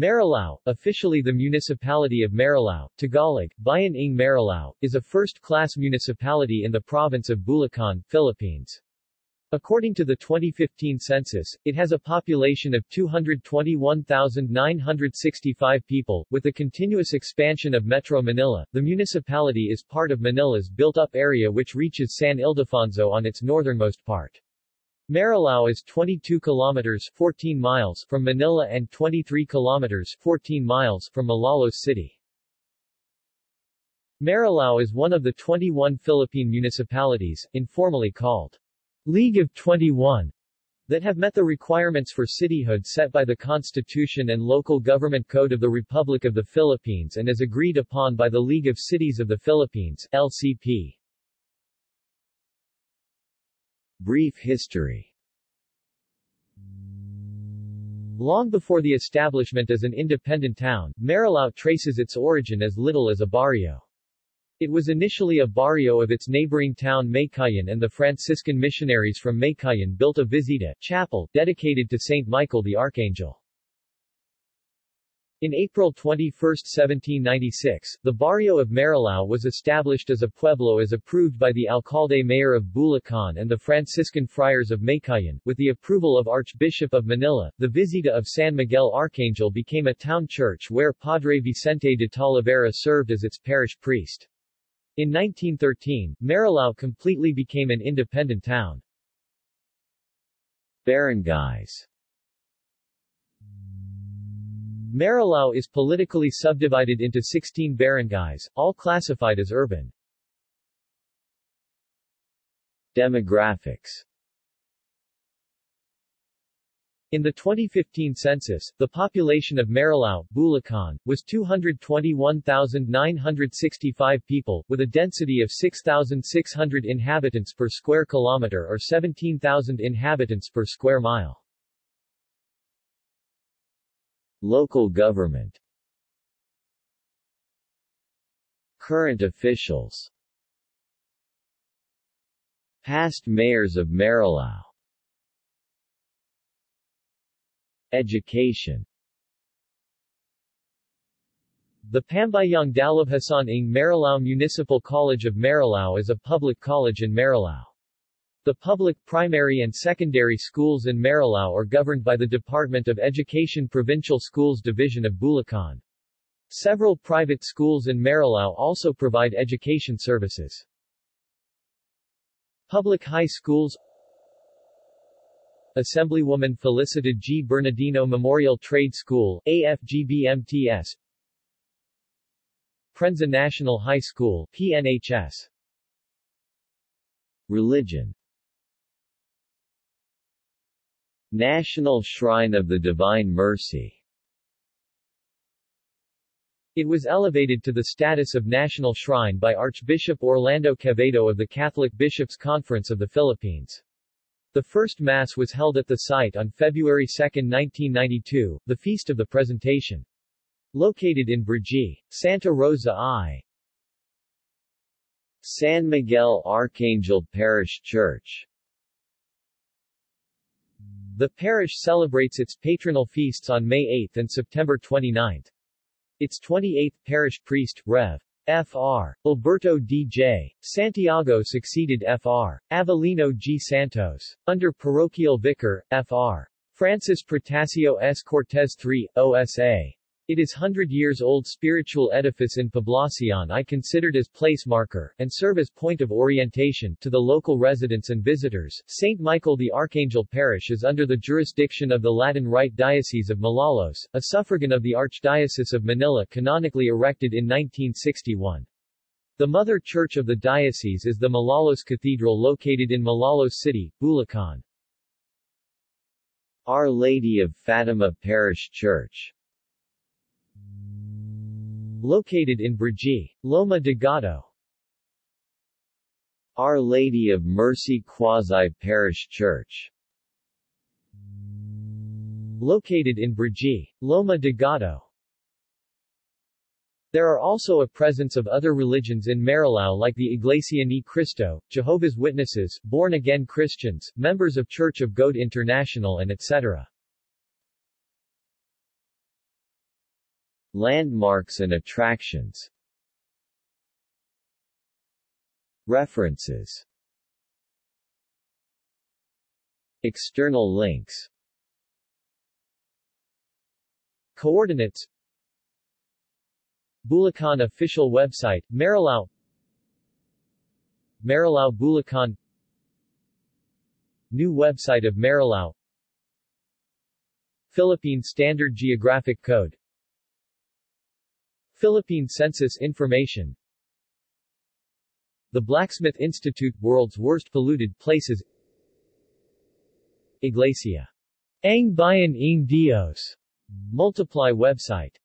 Marilao, officially the municipality of Marilao, Tagalog, Bayan ng Marilao, is a first-class municipality in the province of Bulacan, Philippines. According to the 2015 census, it has a population of 221,965 people. With the continuous expansion of Metro Manila, the municipality is part of Manila's built-up area which reaches San Ildefonso on its northernmost part. Marilao is 22 kilometers 14 miles from Manila and 23 kilometers 14 miles from Malolos City. Marilao is one of the 21 Philippine municipalities, informally called League of 21, that have met the requirements for cityhood set by the Constitution and Local Government Code of the Republic of the Philippines and as agreed upon by the League of Cities of the Philippines LCP. Brief history Long before the establishment as an independent town, Marilao traces its origin as little as a barrio. It was initially a barrio of its neighboring town Meycauayan and the Franciscan missionaries from Meycauayan built a visita chapel dedicated to Saint Michael the Archangel. In April 21, 1796, the barrio of Marilao was established as a pueblo as approved by the alcalde mayor of Bulacan and the Franciscan friars of Meycauayan. With the approval of Archbishop of Manila, the Visita of San Miguel Archangel became a town church where Padre Vicente de Talavera served as its parish priest. In 1913, Marilao completely became an independent town. Barangays Marilao is politically subdivided into 16 barangays, all classified as urban. Demographics In the 2015 census, the population of Marilao, Bulacan, was 221,965 people, with a density of 6,600 inhabitants per square kilometer or 17,000 inhabitants per square mile. Local government Current officials Past mayors of Marilao Education The Pambayang Dalubhasaan ng Marilao Municipal College of Marilao is a public college in Marilao. The public primary and secondary schools in Marilao are governed by the Department of Education Provincial Schools Division of Bulacan. Several private schools in Marilao also provide education services. Public high schools Assemblywoman Felicita G. Bernardino Memorial Trade School, AFGBMTS Prenza National High School, PNHS Religion National Shrine of the Divine Mercy It was elevated to the status of national shrine by Archbishop Orlando Quevedo of the Catholic Bishops' Conference of the Philippines. The first Mass was held at the site on February 2, 1992, the Feast of the Presentation. Located in Brgy, Santa Rosa I. San Miguel Archangel Parish Church the parish celebrates its patronal feasts on May 8 and September 29. Its 28th parish priest, Rev. Fr. Alberto D.J. Santiago succeeded Fr. Avelino G. Santos. Under parochial vicar, Fr. Francis Protasio S. Cortez III, OSA. It is hundred years old spiritual edifice in Poblacion I considered as place marker, and serve as point of orientation, to the local residents and visitors. St. Michael the Archangel Parish is under the jurisdiction of the Latin Rite Diocese of Malolos, a suffragan of the Archdiocese of Manila canonically erected in 1961. The mother church of the diocese is the Malolos Cathedral located in Malolos City, Bulacan. Our Lady of Fatima Parish Church Located in Brgy, Loma de Gato. Our Lady of Mercy Quasi Parish Church Located in Brgy, Loma de Gato. There are also a presence of other religions in Marilao like the Iglesia Ni Cristo, Jehovah's Witnesses, born-again Christians, members of Church of God International and etc. Landmarks and attractions. References. External links. Coordinates. Bulacan official website, Marilao Marilao Bulacan. New website of Marilao Philippine Standard Geographic Code Philippine Census Information The Blacksmith Institute World's Worst Polluted Places Iglesia. Ang Bayan ng Dios. Multiply website